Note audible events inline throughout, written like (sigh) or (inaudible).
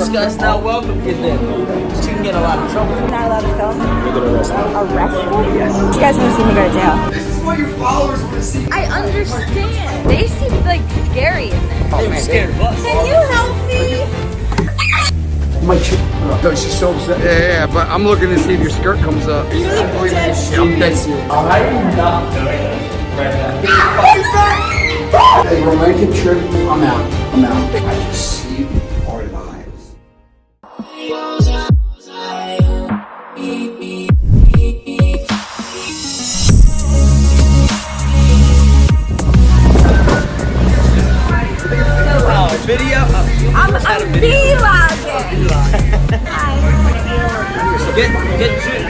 This guy's not welcome in there. She can get a lot of trouble. You're Not allowed to film. You get arrested. Arrested? Yes. You guys want to see me go to jail? This is what your followers want to see. I understand. They seem like scary in there. They were scared of us. Can you help me? My she, no, she's so upset. Yeah, yeah, yeah, but I'm looking to see if your skirt comes up. You look believe dead shit. I'm dead serious. I'm not doing it right now. Hey, romantic trip, I'm out. I'm out. I just see our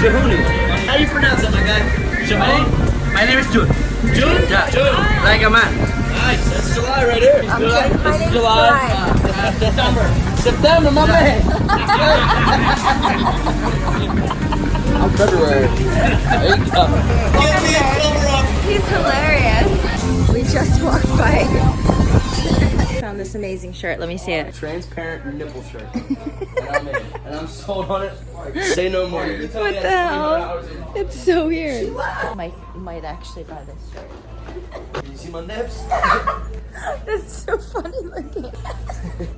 get How do you pronounce it, my guy? Jahuni? My name is Jun. Jun? Yeah. Jun. Like a man. Nice. That's July right here. I'm July. good. My This is name's July. Uh, September. September, my man. (laughs) I'm February. There you. Give me a cover up. He's hilarious. We just walked by. Found this amazing shirt. Let me see it. Transparent nipple shirt. and, I'm in. and I'm sold on it. Say no more. You tell What that's the hell? $300 It's so weird. Might might actually buy this shirt. in. You see my nips? (laughs) (laughs) That's so funny looking.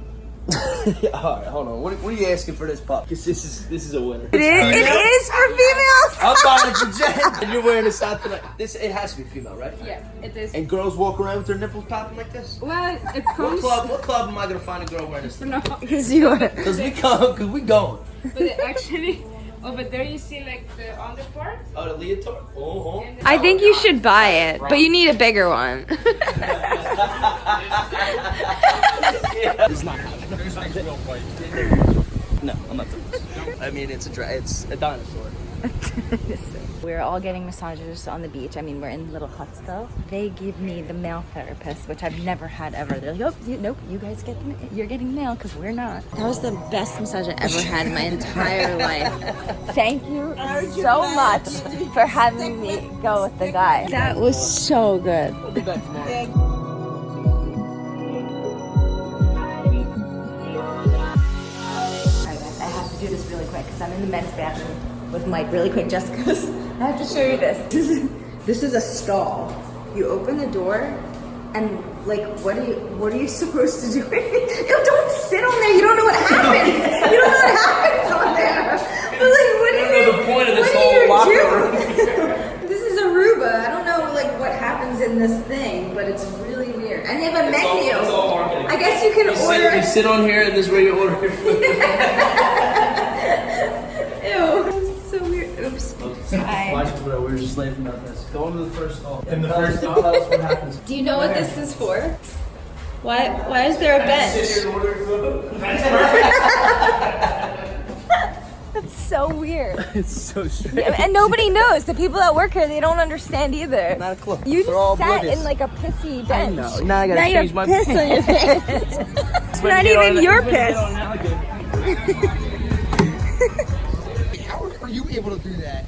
(laughs) (laughs) yeah, all right, hold on. What, what are you asking for this pup? Because this is this is a winner. It is, it is for females. I'm (laughs) buying it for Jen. And you're wearing this out tonight. This it has to be female, right? Yeah, it is. And girls walk around with their nipples popping like this. Well, it What comes. club? What club am I gonna find a girl wearing this? No, (laughs) Because you are. Cause we come, cause we going. but it actually, over there you see like the under part. Oh, the leotard. Oh, and I think you should buy it, but you need a bigger one. It's not. No, I'm not doing this. I mean, it's a dra- it's a dinosaur. (laughs) We're all getting massages on the beach. I mean, we're in little huts though. They give me the male therapist, which I've never had ever. They're like, oh, you, nope, you guys get the, you're getting male because we're not. That was the best massage I ever had in my entire life. (laughs) Thank you so much for having me go with the guy. That was so good. Do this really quick because I'm in the men's bathroom with Mike really quick just because (laughs) I have to show you this. This (laughs) is, this is a stall. You open the door and like what are you what are you (laughs) supposed to do? you don't sit on there, you don't know what happens. you don't know what happens on there. But like what is know the point of this whole you locker do? this is Aruba. I don't know like what happens in this thing, but it's really weird. And they have a It's all- menu. it's all marketing. I guess you can You order sit, you sit on here, and this is where you order Watch it, bro. We were just laughing about this. Go into the first stall. In the first stall. Tell us what happens. Do you know what this is for? Why why is there a bench? Sit here and order food. (laughs) (laughs) That's so weird. (laughs) It's so strange. And nobody knows. The people that work here, they don't understand either. Not a clue. You They're just sat oblivious. in like a pissy bench. know. Now I gotta now change have my piss on your pants. it's not even your piss. How are you able to do that?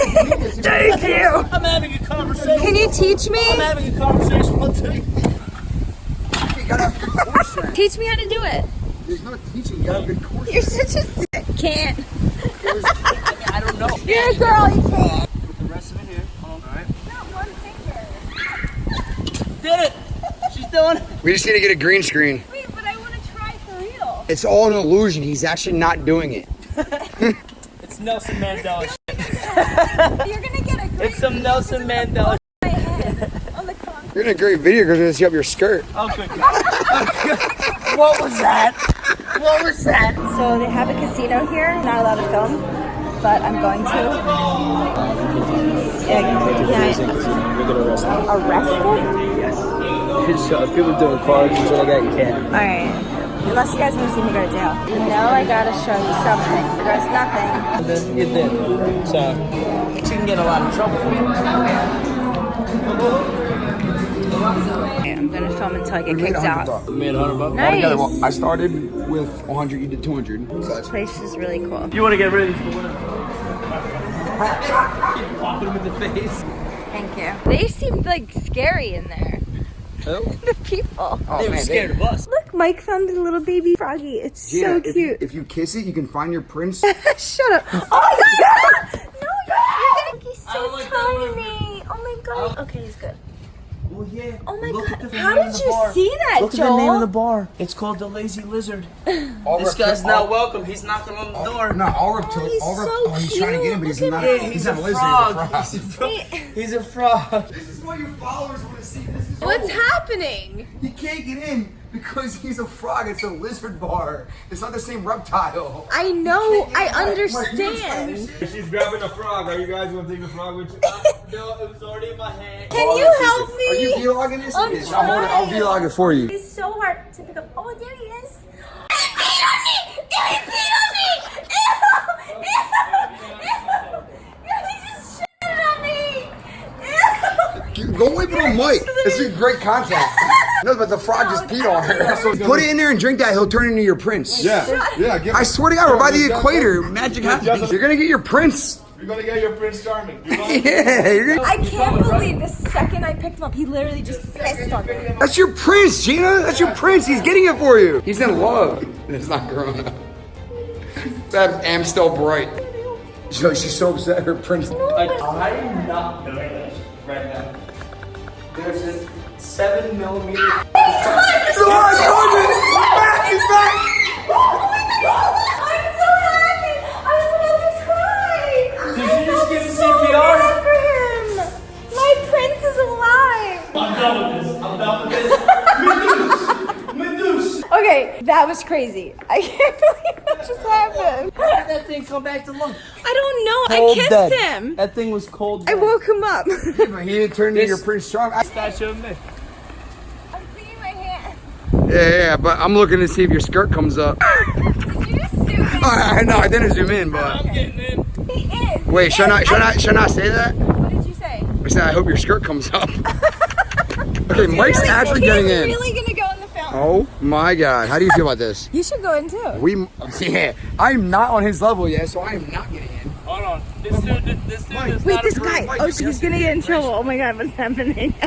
And I'm like, Thank you. I'm having a conversation. Can you teach me? I'm having a conversation. I'll tell you. you gotta have good core. Teach me how to do it. There's no teaching, you gotta have good core You're such a dick. Can't. I don't know. You're a girl. You can't. Put the rest of it here. Hold on. All right. Not one finger. Did it. She's doing it. We just need to get a green screen. Wait, but I want to try for real. It's all an illusion. He's actually not doing it. (laughs) It's Nelson Mandela. Shit. (laughs) You're gonna get a great It's some Nelson Mandela. my head on the concrete. You're in a great video because it's up your skirt. Oh, good God. (laughs) what was that? What was that? So they have a casino here. Not allowed to film, but I'm going to. Yeah, yeah. You get arrested. Arrested? So if people doing cards and shit like that, you can't. All right. Unless you guys want to see me go to jail. You know I gotta show you something. There's nothing. And then you did. So she can get a lot of trouble. Okay, I'm gonna film until I get kicked out. Made hundred bucks. Nice. Well, I started with 100, you did 200. So This place is really cool. You want to get ready for the winner? Keep popping him in the face. Thank you. They seemed like scary in there. Who? (laughs) the people. Oh, They were man, scared of us. Look, Mike found a little baby froggy. It's Gina, so if you- cute. If, you kiss it, you can find your prince. (laughs) Shut up. Oh my god! No, you're gonna so like tiny. Oh my god. Okay, he's good. Well, yeah. Oh my Look god. How did you bar. see that, Look Joel? at the name of the bar. It's called the Lazy Lizard. (laughs) This reptil- guy's all- not welcome. He's knocking on the door. No, all reptile. Oh, he's all rep- so oh, he's trying to get him, but he's cute. not. Look He's, he's a not a lizard. frog. He's a He's a frog. frog. (laughs) He's a frog. This is what your followers want to see. This What's happening? He can't get in because he's a frog. It's a lizard bar. It's not the same reptile. I know. I Mike, Mike, you understand. explain She's grabbing a frog. Are you guys gonna take the frog with you? (laughs) no, it was already in my hand. Can you help me? Are you me? vlogging this? I'm Yes, I'll, hold it. I'll vlog it for you. It's so hard to pick up. Oh, there he is. He peed on me! He peed on me! Ew! Ew! Ew! He just shit on me! Go wipe it on Mike. This is great contact. (laughs) No, but the frog just peed on her. Put it in there and drink that. He'll turn into your prince. Yeah, yeah. Give I swear to God, we're by the equator. Magic happens. You're gonna get your prince. You're gonna get your Prince Charming. You (laughs) want- Yeah, you're gonna, I can't believe the second I picked him up, he literally just pissed on me. that's your prince, Gina. That's your prince. He's getting it for you. He's in love. (laughs) It's not Corona. That Amstel bright. So she's so upset. Her prince. I, I'm not doing this right now. There's a seven millimeter. He's alive, Jordan! He's back. He's back. I'm so happy! I was about to cry! Did you just give so CPR? glad for him! My prince is alive! I'm done with this. I'm done with this. (laughs) Medusa. Medusa. Okay, that was crazy. I can't believe that just happened. How did that thing come back to life? I don't know. Cold I kissed dead. him. That thing was cold. I woke him up. But (laughs) he didn't turn into your Prince Charm. I- Statue of me. I'm cleaning my hand. Yeah, yeah, but I'm looking to see if your skirt comes up. (laughs) Did you zoom in? Oh, I know, I didn't zoom in, but. I'm getting in. He is. Wait, should I, should I, should I say that? What did you say? I said, I hope your skirt comes up. (laughs) Okay, Mike's actually getting He's in. really Oh my god, how do you feel about this? You should go in too. We, yeah, I'm not on his level yet, so I am not getting in. Hold on. This dude, this dude is Wait, not this approved. guy. Mike, Oh, you she's gonna get in trouble. Oh my god, what's happening? (laughs)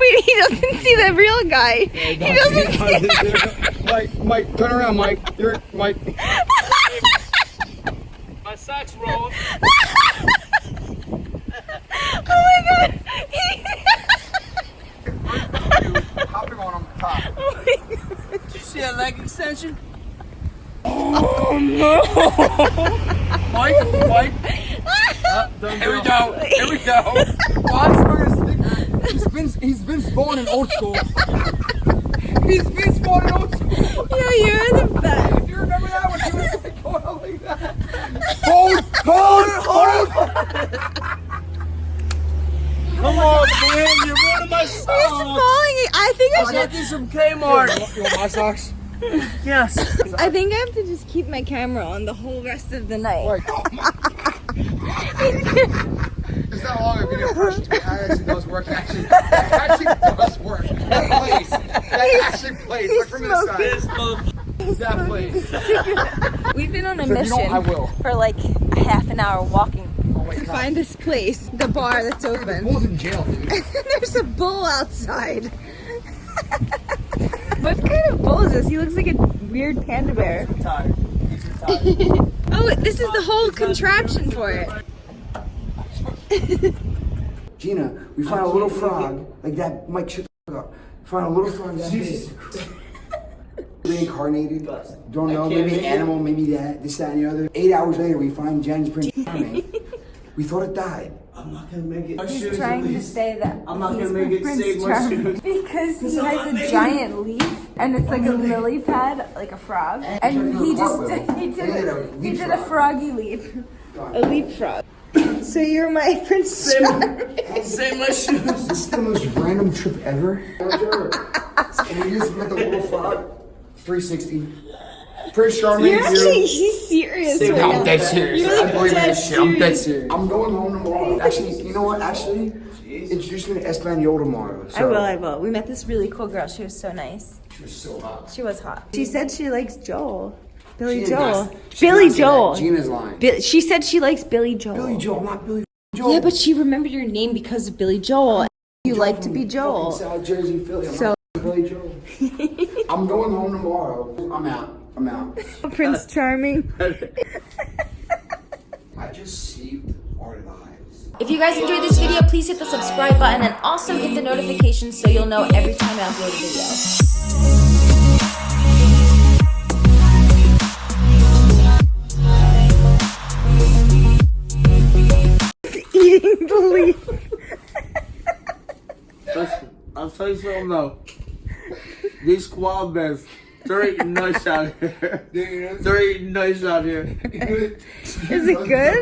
Wait, he doesn't see the real guy. (laughs) He doesn't see. (laughs) Mike, Mike, turn around, Mike. You're, Mike. My socks rolled. Oh my god. Hopping on him top. Oh my god. Did you see that leg extension? Oh, Mike, Mike. Uh, Here we go. Here we go. Why is wearing a sticker? He's been, he's been spawned in old school. He's been spawned in old school. Yeah, you're the best. Do you remember that when he was like going out like that? Hold, hold, hold. Come on, man. You're ruining my He's socks. falling. I think I I got should. these from Kmart. (laughs) You want my socks? (laughs) Yes. I think I have to just keep my camera on the whole rest of the night. Like, (laughs) oh It's not long a video first. It actually does work. Actually, it actually does work. That plays. That actually plays. Look from the This side. motherfucker. That plays. (laughs) We've been on a So mission I will. for like a half an hour walking Oh to God. find this place, the bar that's open. Bull's in jail, dude. There's a bull outside. (laughs) what kind of bull is this? He looks like a weird panda bear. Retired. He's. (laughs) Oh, this is the whole contraption for it. (laughs) Gina, we found a little frog like that. Mike, shut the fuck up. Found a little frog that big. Reincarnated. Don't know. Maybe an animal. Maybe that. This, that, and the other. Eight hours later, we find Jen's Prince Charming. we thought it died. I'm not gonna make it. My He's shoes, trying to least. say that I'm not he's gonna make it Prince save my Charming shoes. because he has I'm a making- giant leaf and it's like a lily pad, like a frog, and he just did, he did a, he did a froggy leap, a leap frog. So you're my (laughs) Prince Charming. Save my shoes. This is the most random trip ever. and we just met the little frog. 360. Prince Charming. You're actually he's serious right I'm dead serious. You're I like believe in dead this shit. I'm dead serious. serious. I'm going home tomorrow. Actually, you know what? Actually, introduce me to Espanol tomorrow. So. I will, I will. We met this really cool girl. She was so nice. She was so hot. She was hot. She said she likes Joel. Billy She Joel. not- Billy not that. Joel. Gina's lying. Bi- she said she likes Billy Joel. Billy Joel, not Billy Yeah, but she remembered your name because of Billy Joel. You like to be Joel. South Jersey, Philly. I'm So- not Billy Joel. (laughs) I'm going home tomorrow. I'm out. I'm out. (laughs) Prince Charming. (laughs) I just saved our lives. If you guys enjoyed this video, please hit the subscribe button and also hit the notifications so you'll know every time I upload a video. Eating the leaf. I'll tell you something though. These koala bears, eating nice out here. Eating nice out here. (laughs) Is it good?